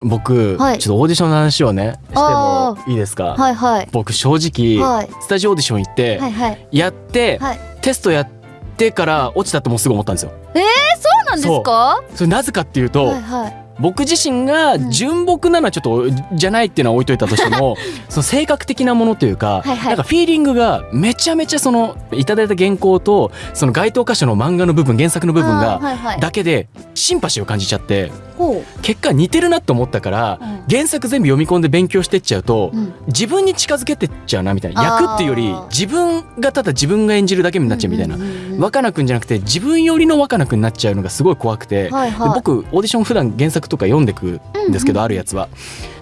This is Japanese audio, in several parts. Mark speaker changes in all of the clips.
Speaker 1: 僕、
Speaker 2: はい。
Speaker 1: ちょっとオーディションの話をねして
Speaker 2: あ
Speaker 1: もいいですか、
Speaker 2: はいはい。
Speaker 1: 僕正直、
Speaker 2: はい。
Speaker 1: スタジオオーディション行って、
Speaker 2: はいはい。
Speaker 1: やって、
Speaker 2: はい。
Speaker 1: テストやってから落ちたってもうすぐ思ったんですよ。
Speaker 2: そうなんですか？
Speaker 1: それなぜかっていうと、
Speaker 2: はいはい
Speaker 1: 僕自身が純朴なのはちょっとじゃないっていうのは置いといたとしても その性格的なものというか、
Speaker 2: はいはい。
Speaker 1: なんかフィーリングがめちゃめちゃそのいただいた原稿とその該当箇所の漫画の部分原作の部分が
Speaker 2: はいはい。
Speaker 1: だけでシンパシーを感じちゃって
Speaker 2: ほ
Speaker 1: 結果似てるなって思ったから、
Speaker 2: うん
Speaker 1: 原作全部読み込んで勉強してっちゃうと、
Speaker 2: う、うん、
Speaker 1: 自分に近づけてっちゃうなみたいな。
Speaker 2: あー。
Speaker 1: 役っていうより自分がただ自分が演じるだけになっちゃうみたいな、
Speaker 2: うんうんうんうん。
Speaker 1: 若菜くんじゃなくて自分よりの若菜くんになっちゃうのがすごい怖くて、
Speaker 2: はいはい。
Speaker 1: で僕オーディション普段原作とか読んでくんですけど、
Speaker 2: うんうん。
Speaker 1: あるやつは。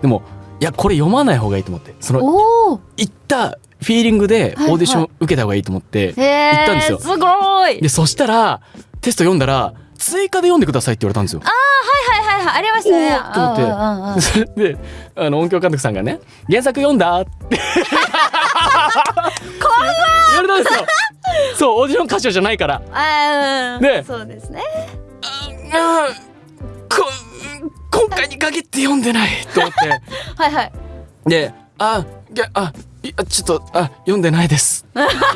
Speaker 1: でもいやこれ読まない方がいいと思ってその
Speaker 2: おお
Speaker 1: 行ったフィーリングでオーディション受けた方がいいと思って、行ったんですよ。
Speaker 2: すごい。
Speaker 1: でそしたらテスト読んだら追加で読んでくださいって言われたんですよ。
Speaker 2: はいはいはいありましたね。
Speaker 1: と思って。それ であの音響監督さんがね「原作読んだ?」っ。て言われたんですよ。そうオーディション歌手じゃないから。
Speaker 2: あー
Speaker 1: ね
Speaker 2: そうですね。
Speaker 1: あーこ今回に限って読んでない。と思って。
Speaker 2: はいはい。
Speaker 1: で「あいやあちょっとあ読んでないです」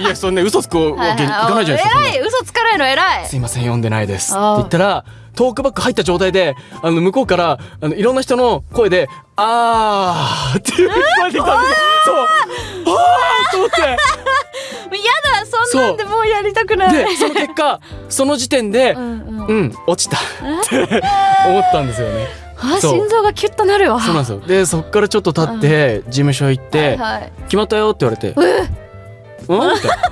Speaker 1: いやそんな嘘つくわけいかないじゃないですかそんな。
Speaker 2: 偉い。嘘つかないの偉い。
Speaker 1: すいません読んでないです」って言ったらトークバック入った状態であの向こうからあのいろんな人の声で「あー」っていう聞こえてきたんです。よ。そう。あーと思って。
Speaker 2: やだそんなんでもうやりたくない。
Speaker 1: でその結果その時点で
Speaker 2: うんうん。
Speaker 1: うん落ちた。って思ったんですよね。
Speaker 2: あ心臓がキュッとなるわ。
Speaker 1: そうなんですよ。でそっからちょっと経って事務所行って
Speaker 2: はい「
Speaker 1: 決まったよ」って言われて「うん?」って「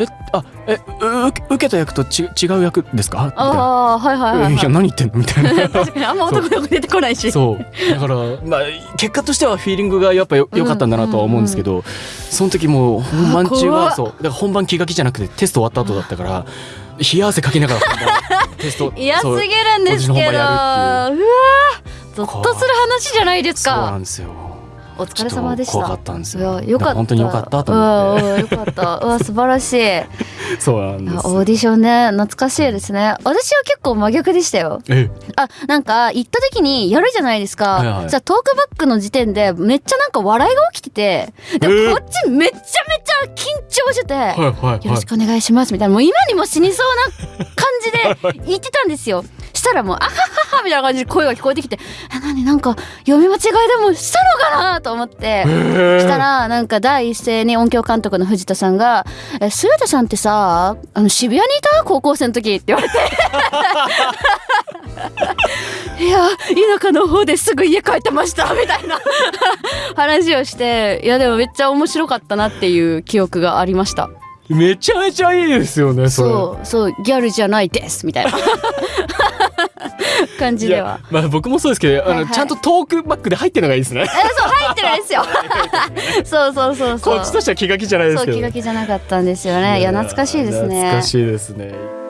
Speaker 1: えあえう受けた役とち違う役ですか?」
Speaker 2: ああはいはいはい
Speaker 1: えいや何言ってんの?」みたいな。
Speaker 2: 確かにあんま男の子出てこないし。
Speaker 1: そう。だからまあ結果としてはフィーリングがやっぱよ良かったんだなとは思うんですけど、その時もう本番中はそう。だから本番気が気じゃなくてテスト終わった後だったから冷や汗かきながら本番 テスト
Speaker 2: 嫌すぎるんですけど。うわゾッとする話じゃないです
Speaker 1: そうな
Speaker 2: か
Speaker 1: んですよ
Speaker 2: お疲れ様でした。
Speaker 1: 怖かったんです
Speaker 2: い
Speaker 1: よ
Speaker 2: やよかった。
Speaker 1: 本当に良かったと思って。
Speaker 2: よかった。うわ素晴らしい。
Speaker 1: そうなん
Speaker 2: い
Speaker 1: です
Speaker 2: やオーディションね懐かしいですね。私は結構真逆でしたよ。
Speaker 1: え
Speaker 2: あなんか行った時にやるじゃないですか、じゃあトークバックの時点でめっちゃなんか笑いが起きててで
Speaker 1: えー
Speaker 2: こっちめっちゃめちゃ緊張してて、
Speaker 1: はいはいはい。
Speaker 2: よろしくお願いしますみたいな。もう今にも死にそうな感じで言ってたんですよ。したらもう「あははは」みたいな感じで声が聞こえてきて「え何？なんか読み間違いでもしたのかな?」と思って。したらなんか第一声に音響監督の藤田さんが「え鈴田さんってさあの渋谷にいた高校生の時」って言われて「いや田舎の方ですぐ家帰ってました」みたいな。話をしていやでもめっちゃ面白かったなっていう記憶がありました。
Speaker 1: めちゃめちゃいいですよねそ
Speaker 2: うそうギャルじゃないですみたいな感じでは。
Speaker 1: まあ僕もそうですけどあの、
Speaker 2: はいはい。
Speaker 1: ちゃんとトークバックで入ってるのがいいですね。
Speaker 2: えそう入ってないですよ。そうそうそうそう。
Speaker 1: こっちとしては気が気じゃないですけど
Speaker 2: そう気が気じゃなかったんですよね。いや懐かしいですね。
Speaker 1: 懐かしいですね